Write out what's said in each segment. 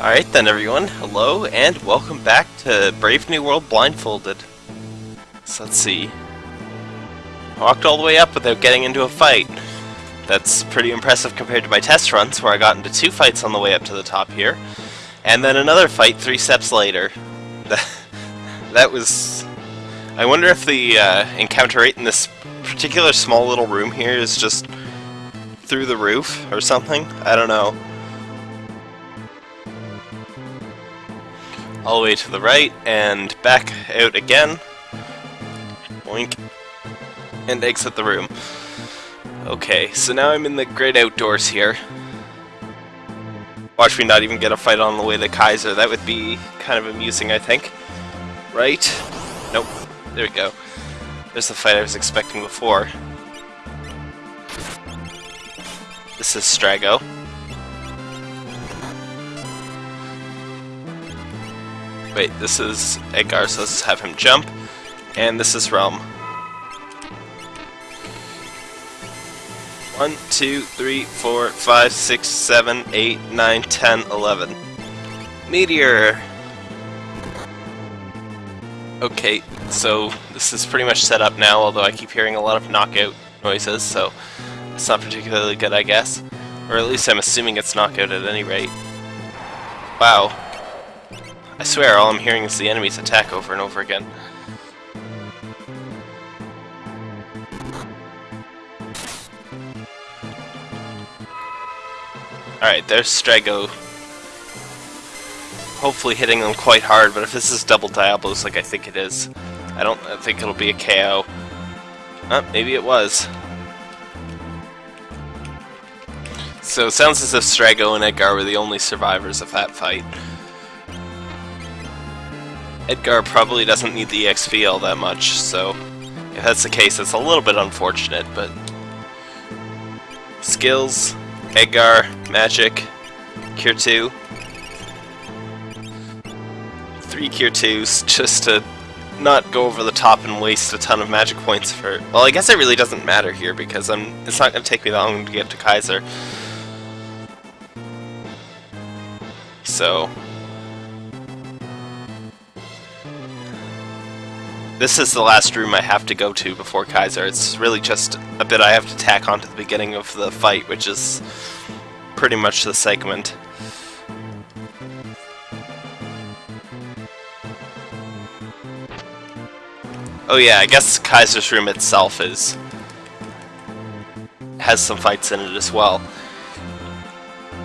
Alright then everyone, hello and welcome back to Brave New World Blindfolded. So let's see. Walked all the way up without getting into a fight. That's pretty impressive compared to my test runs where I got into two fights on the way up to the top here. And then another fight three steps later. that was... I wonder if the uh, encounter rate in this particular small little room here is just through the roof or something. I don't know. All the way to the right, and back out again. Boink. And exit the room. Okay, so now I'm in the great outdoors here. Watch me not even get a fight on the way to Kaiser. That would be kind of amusing, I think. Right? Nope. There we go. There's the fight I was expecting before. This is Strago. Wait, this is Edgar, so let's have him jump. And this is Relm. One, two, three, four, five, six, seven, eight, nine, ten, eleven. Meteor! Okay, so this is pretty much set up now, although I keep hearing a lot of knockout noises, so it's not particularly good, I guess. Or at least I'm assuming it's knockout at any rate. Wow, I swear, all I'm hearing is the enemies attack over and over again. Alright, there's Strago. Hopefully hitting them quite hard, but if this is double Diablos like I think it is, I don't think it'll be a KO. Oh, uh, maybe it was. So it sounds as if Strago and Edgar were the only survivors of that fight. Edgar probably doesn't need the XP all that much, so if that's the case, it's a little bit unfortunate, but... Skills, Edgar, Magic, Cure 2. Three Cure 2s, just to not go over the top and waste a ton of magic points for... Well, I guess it really doesn't matter here, because I'm, it's not going to take me that long to get to Kaiser. So, This is the last room I have to go to before Kaiser. It's really just a bit I have to tack onto the beginning of the fight, which is pretty much the segment. Oh yeah, I guess Kaiser's room itself is has some fights in it as well.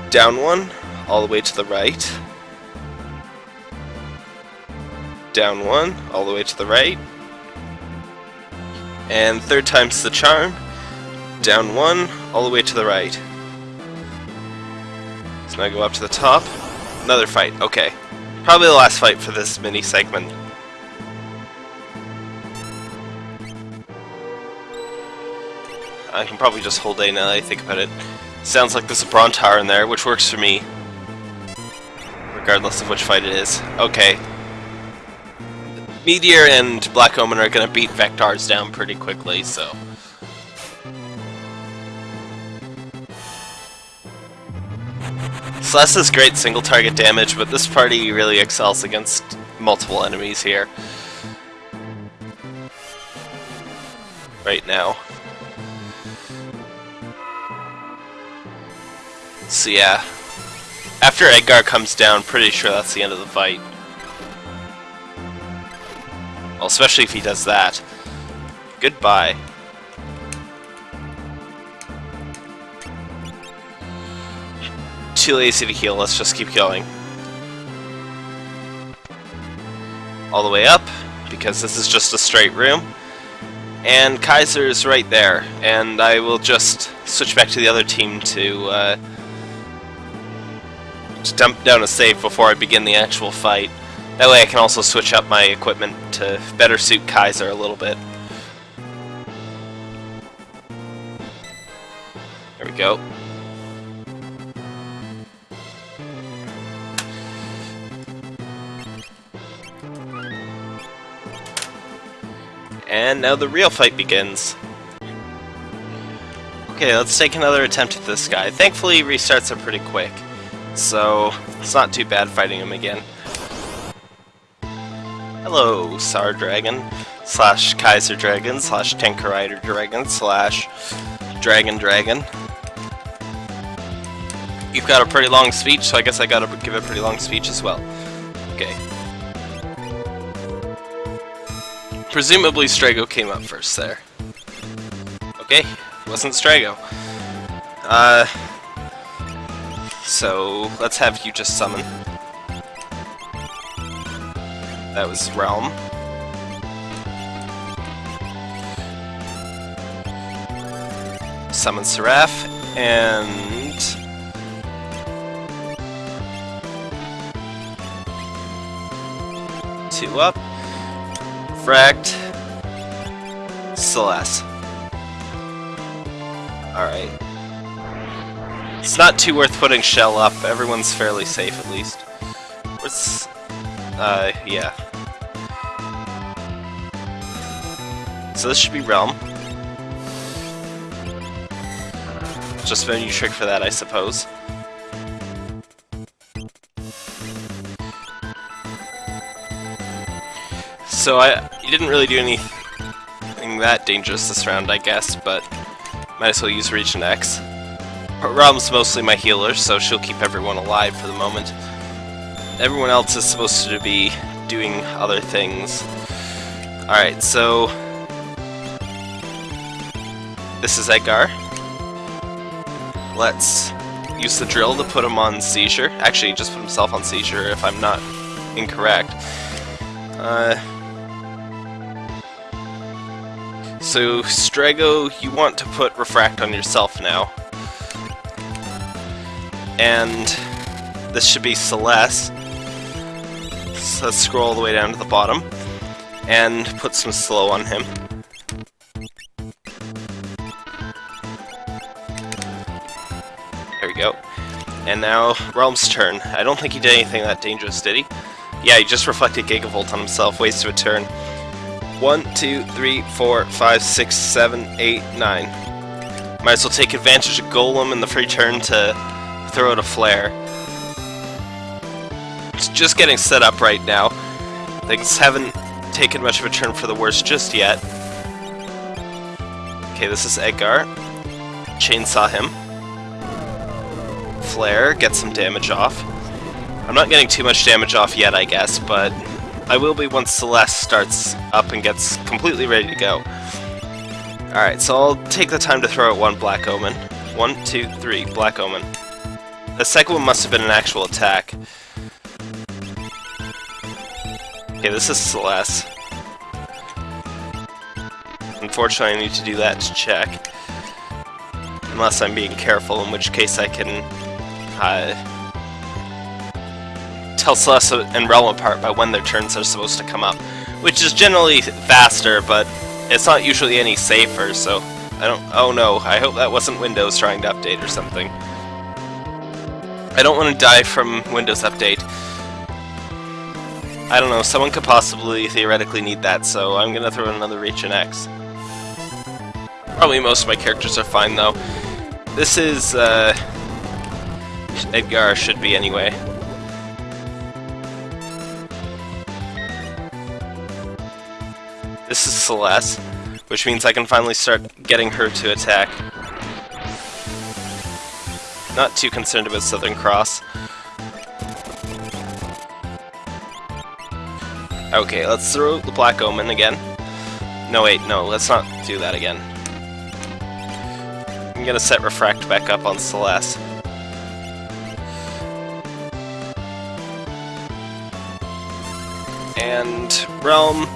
Down one, all the way to the right down one, all the way to the right. And third time's the charm, down one, all the way to the right. So now I go up to the top, another fight, okay. Probably the last fight for this mini segment. I can probably just hold A now that I think about it. Sounds like there's a Brontaur in there, which works for me. Regardless of which fight it is. Okay, Meteor and Black Omen are going to beat Vectars down pretty quickly, so... Celeste is great single target damage, but this party really excels against multiple enemies here. Right now. So yeah. After Edgar comes down, pretty sure that's the end of the fight. Well, especially if he does that. Goodbye. Too lazy to heal, let's just keep going. All the way up, because this is just a straight room. And Kaiser is right there, and I will just switch back to the other team to, uh, to dump down a save before I begin the actual fight. That way I can also switch up my equipment to better suit Kaiser a little bit. There we go. And now the real fight begins. Okay, let's take another attempt at this guy. Thankfully, restarts are pretty quick. So, It's not too bad fighting him again. Hello, Sar Dragon, slash Kaiser Dragon, slash Rider Dragon, slash Dragon Dragon. You've got a pretty long speech, so I guess I gotta give a pretty long speech as well. Okay. Presumably Strago came up first there. Okay, wasn't Strago. Uh, so let's have you just summon. That was Relm. Summon Seraph, and... Two up. Fract. Celeste. Alright. It's not too worth putting Shell up. Everyone's fairly safe, at least. What's... Uh, yeah. So this should be Relm. Just a new trick for that, I suppose. So I, you didn't really do anything that dangerous this round, I guess, but might as well use Region X. Relm's mostly my healer, so she'll keep everyone alive for the moment. Everyone else is supposed to be doing other things. Alright, so... This is Edgar. Let's use the drill to put him on seizure. Actually, just put himself on seizure if I'm not incorrect. Uh, so, Strago, you want to put Refract on yourself now and this should be Celeste. So let's scroll all the way down to the bottom and put some slow on him. There we go. And now, Relm's turn. I don't think he did anything that dangerous, did he? Yeah, he just reflected Gigavolt on himself, wasted a turn. One, two, three, four, five, six, seven, eight, nine. Might as well take advantage of Golem in the free turn to throw out a flare. Just getting set up right now. Things haven't taken much of a turn for the worse just yet. Okay, this is Edgar. Chainsaw him. Flare, get some damage off. I'm not getting too much damage off yet, I guess, but I will be once Celeste starts up and gets completely ready to go. Alright, so I'll take the time to throw out one Black Omen. One, two, three, Black Omen. The second one must have been an actual attack. Okay, this is Celeste. Unfortunately, I need to do that to check. Unless I'm being careful, in which case I can uh, tell Celeste and Relm apart by when their turns are supposed to come up. Which is generally faster, but it's not usually any safer, so I don't... Oh no, I hope that wasn't Windows trying to update or something. I don't want to die from Windows Update. I don't know, someone could possibly theoretically need that, so I'm gonna throw in another Reach and X. Probably most of my characters are fine, though. This is, uh... Edgar should be, anyway. This is Celeste, which means I can finally start getting her to attack. Not too concerned about Southern Cross. Okay, let's throw the Black Omen again. No, wait, no, let's not do that again. I'm gonna set Refract back up on Celeste. And Relm,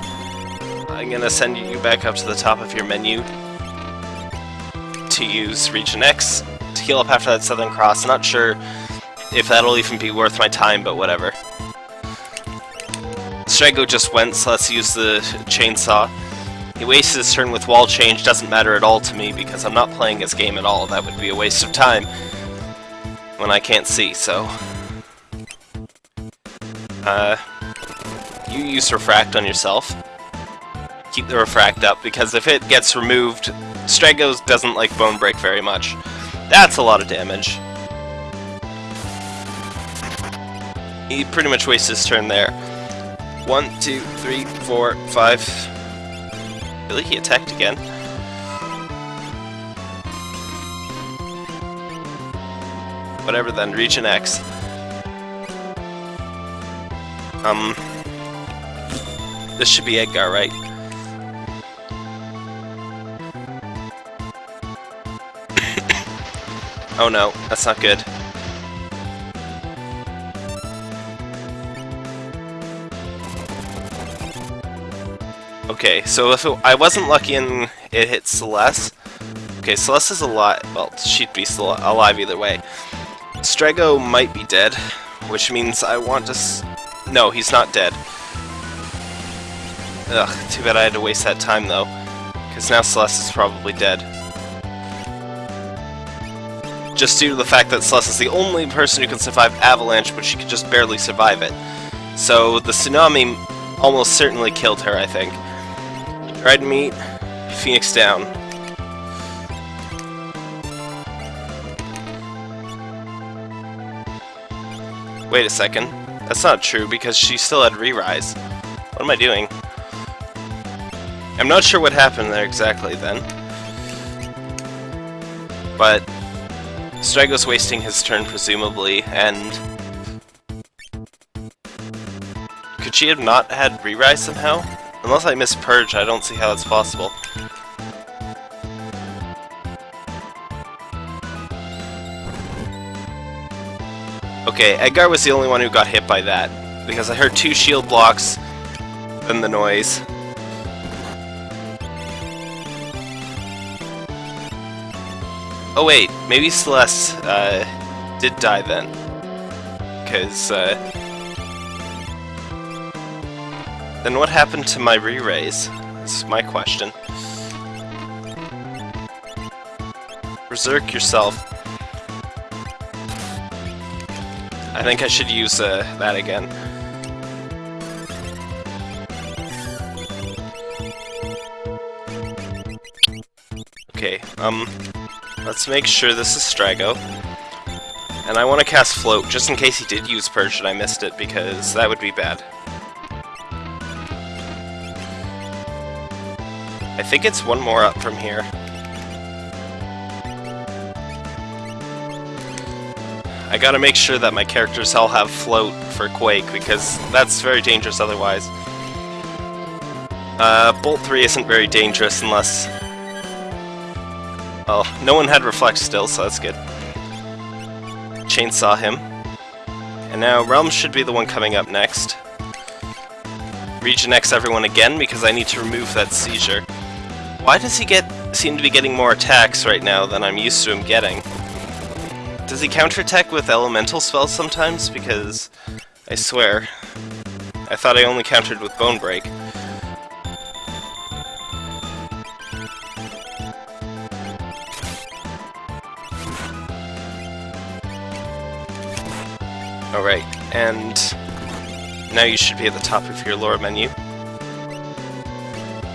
I'm gonna send you back up to the top of your menu to use Region X to heal up after that Southern Cross. Not sure if that'll even be worth my time, but whatever. Strago just went, so let's use the chainsaw. He wasted his turn with wall change, doesn't matter at all to me because I'm not playing his game at all. That would be a waste of time when I can't see, so... Uh, you use Refract on yourself. Keep the Refract up, because if it gets removed, Strago doesn't like Bone Break very much. That's a lot of damage. he pretty much wastes his turn there. One, two, three, four, five. Really? He attacked again? Whatever then, Region X. Um... This should be Edgar, right? oh no, that's not good. Okay, so if it, I wasn't lucky and it hit Celeste... Okay, Celeste is alive. Well, she'd be still alive either way. Strago might be dead, which means I want to... no, he's not dead. Ugh, too bad I had to waste that time though, because now Celeste is probably dead. Just due to the fact that Celeste is the only person who can survive Avalanche, but she could just barely survive it. So the tsunami almost certainly killed her, I think. Red meat, Phoenix down. Wait a second. That's not true, because she still had re-rise. What am I doing? I'm not sure what happened there exactly then. But Strago's wasting his turn presumably, and could she have not had re-rise somehow? Unless I missed Purge, I don't see how that's possible. Okay, Edgar was the only one who got hit by that, because I heard two shield blocks, and the noise. Oh wait, maybe Celeste uh, did die then. Because, uh, Then what happened to my re-raise? That's my question. Berserk yourself. I think I should use uh, that again. Okay, um... Let's make sure this is Strago. And I want to cast Float, just in case he did use Purge and I missed it, because that would be bad. I think it's one more up from here. I gotta make sure that my characters all have Float for Quake, because that's very dangerous otherwise. Uh, Bolt 3 isn't very dangerous unless Oh, no one had Reflect still, so that's good. Chainsaw him. And now Relm should be the one coming up next. Region X everyone again, because I need to remove that seizure. Why does he get seem to be getting more attacks right now than I'm used to him getting? Does he counterattack with elemental spells sometimes? Because, I swear, I thought I only countered with Bone Break. Alright, and now you should be at the top of your lore menu.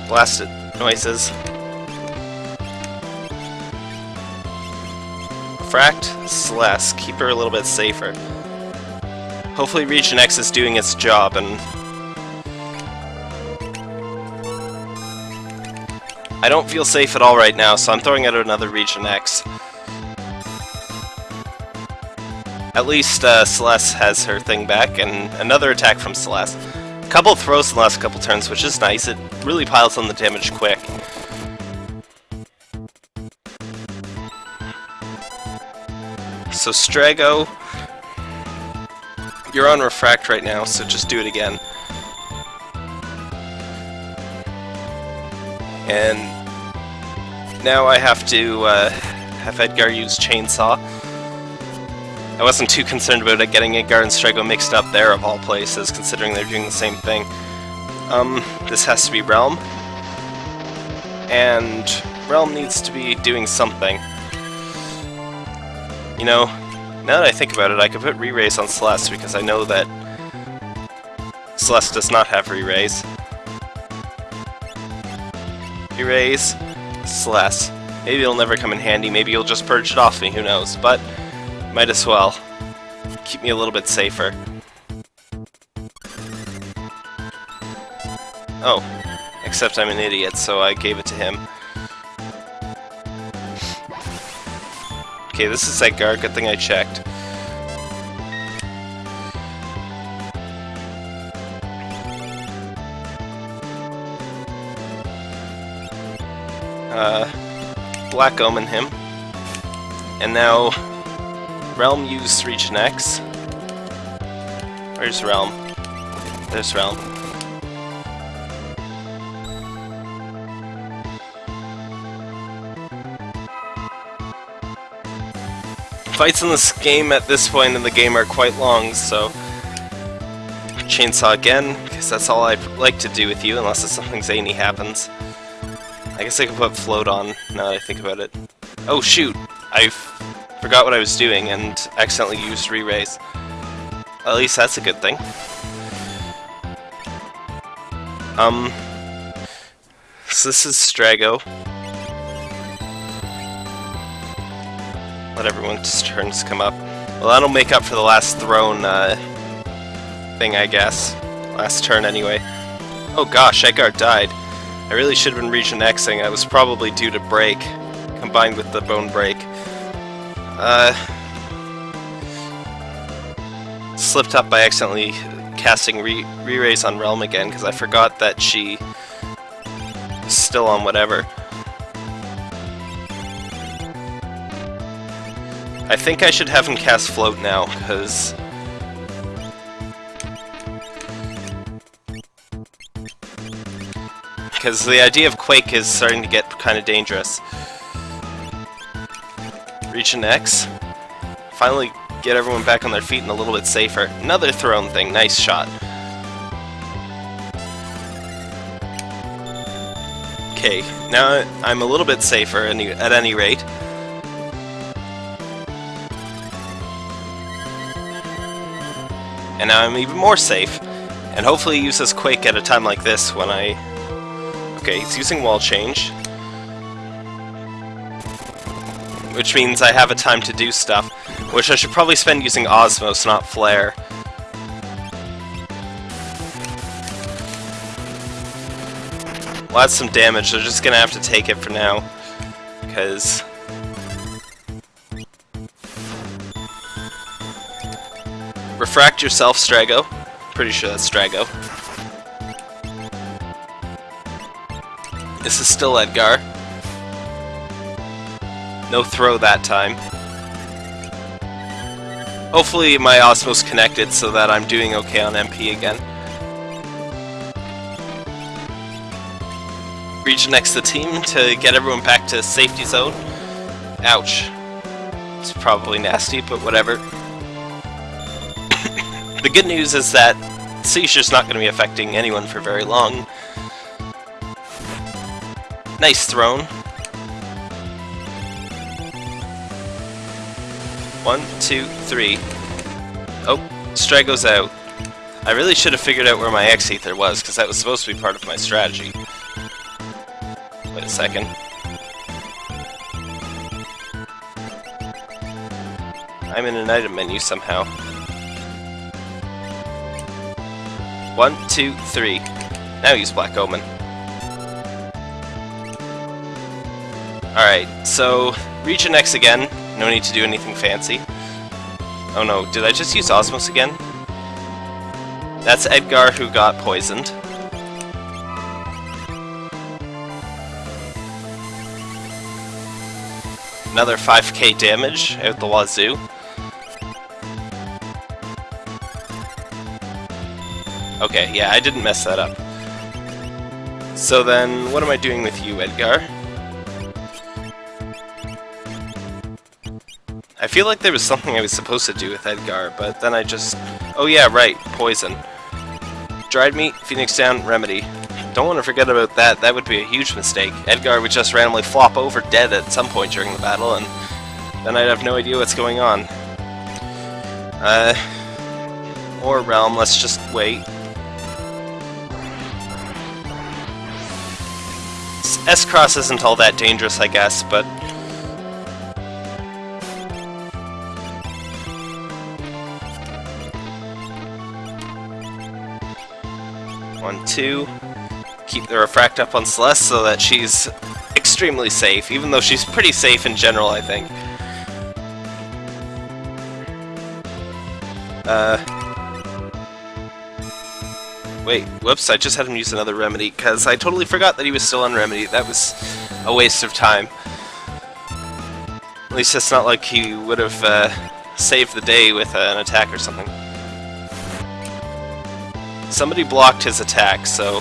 Blasted noises. Fract, Celeste, keep her a little bit safer. Hopefully Region X is doing its job and... I don't feel safe at all right now, so I'm throwing out another Region X. At least uh, Celeste has her thing back, and another attack from Celeste. Couple throws in the last couple turns, which is nice. It really piles on the damage quick. So Strago, you're on Refract right now, so just do it again. And now I have to uh, have Edgar use Chainsaw. I wasn't too concerned about it getting Edgar and Strago mixed up there of all places, considering they're doing the same thing. Um, this has to be Relm. And Relm needs to be doing something. You know, now that I think about it, I could put re-raise on Celeste because I know that Celeste does not have re-raise. Re-raise, Celeste. Maybe it'll never come in handy, maybe you'll just purge it off me, who knows, but might as well. Keep me a little bit safer. Oh. Except I'm an idiot, so I gave it to him. Okay, this is that guard. Good thing I checked. Uh, Black Omen him. And now Relm used Region X. Where's Relm? There's Relm. Fights in this game at this point in the game are quite long, so... Chainsaw again, because that's all I'd like to do with you, unless it's something zany happens. I guess I could put float on, now that I think about it. Oh shoot! I forgot what I was doing and accidentally used re-raise. At least that's a good thing. Um, so this is Strago. Let everyone's turns come up. Well, that'll make up for the last throne uh, thing, I guess. Last turn, anyway. Oh gosh, Edgar died. I really should have been region Xing. I was probably due to break, combined with the bone break. Uh, slipped up by accidentally casting re-raise on Relm again, because I forgot that she is still on whatever. I think I should have him cast Float now, because... Because the idea of Quake is starting to get kind of dangerous. Region X. Finally get everyone back on their feet and a little bit safer. Another throne thing, nice shot. Okay, now I'm a little bit safer any, at any rate. And now I'm even more safe. And hopefully he uses Quake at a time like this when I... Okay, he's using wall change. Which means I have a time to do stuff. Which I should probably spend using Osmose, not Flare. Well, that's some damage, they're just gonna have to take it for now. Because... Refract yourself, Strago. Pretty sure that's Strago. This is still Edgar. No throw that time. Hopefully my Osmose connected so that I'm doing okay on MP again. Region next to the team to get everyone back to safety zone. Ouch. It's probably nasty, but whatever. the good news is that Seizure's not going to be affecting anyone for very long. Nice throne. One, two, three. Oh, Strago's out. I really should have figured out where my X-Ether was, because that was supposed to be part of my strategy. Wait a second. I'm in an item menu somehow. One, two, three. Now use Black Omen. Alright, so Region X again. No need to do anything fancy. Oh no, did I just use Osmose again? That's Edgar who got poisoned. Another 5k damage out the wazoo. Okay, yeah, I didn't mess that up. So then, what am I doing with you, Edgar? I feel like there was something I was supposed to do with Edgar, but then I just... Oh yeah, right, poison. Dried meat, Phoenix down, remedy. Don't want to forget about that, that would be a huge mistake. Edgar would just randomly flop over dead at some point during the battle, and then I'd have no idea what's going on. Uh... Or Relm, let's just wait. S-Cross isn't all that dangerous, I guess, but One, two. keep the refract up on Celeste so that she's extremely safe, even though she's pretty safe in general, I think. Uh, wait, whoops, I just had him use another remedy, because I totally forgot that he was still on remedy. That was a waste of time. At least it's not like he would have uh, saved the day with uh, an attack or something. Somebody blocked his attack, so...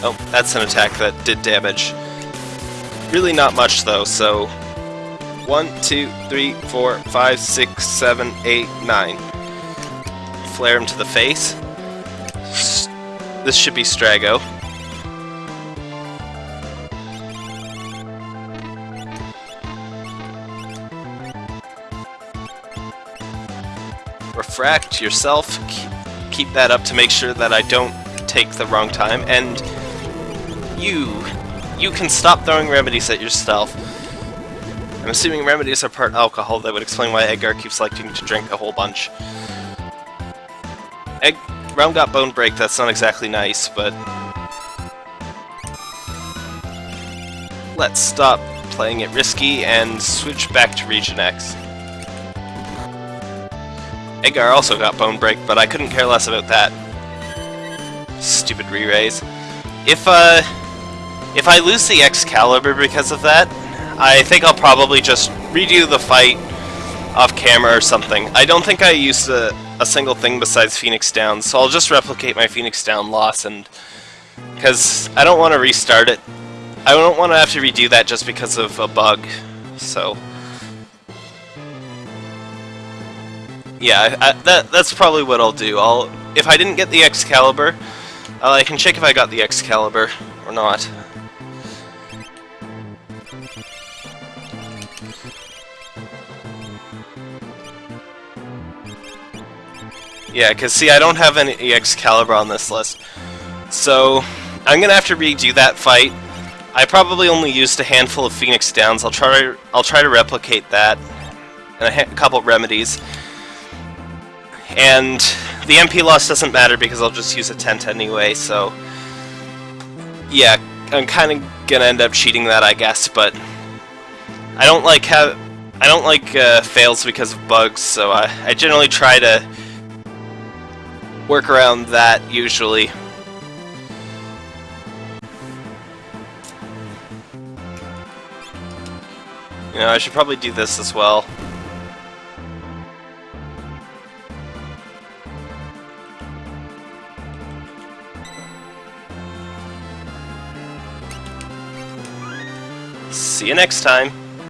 Oh, that's an attack that did damage. Really not much, though, so... One, two, three, four, five, six, seven, eight, nine. Flare him to the face. This should be Strago. Refract yourself keep that up to make sure that I don't take the wrong time, and you, you can stop throwing remedies at yourself. I'm assuming remedies are part alcohol, that would explain why Edgar keeps liking to drink a whole bunch. Egg Relm got Bone Break, that's not exactly nice, but... Let's stop playing it risky and switch back to Region X. Edgar also got Bone Break, but I couldn't care less about that. Stupid re-raise. If, uh... If I lose the Excalibur because of that, I think I'll probably just redo the fight off camera or something. I don't think I used a, a single thing besides Phoenix Down, so I'll just replicate my Phoenix Down loss and... Because I don't want to restart it. I don't want to have to redo that just because of a bug, so... yeah, I, that that's probably what I'll do. I'll if I didn't get the Excalibur, uh, I can check if I got the Excalibur or not. Yeah, because see, I don't have any Excalibur on this list. So, I'm gonna have to redo that fight. I probably only used a handful of Phoenix Downs. I'll try. I'll try to replicate that, and a couple remedies. And the MP loss doesn't matter because I'll just use a tent anyway, so... Yeah, I'm kind of gonna end up cheating that, I guess, but... I don't like have I don't like uh, fails because of bugs, so I, I generally try to work around that, usually. You know, I should probably do this as well. See you next time.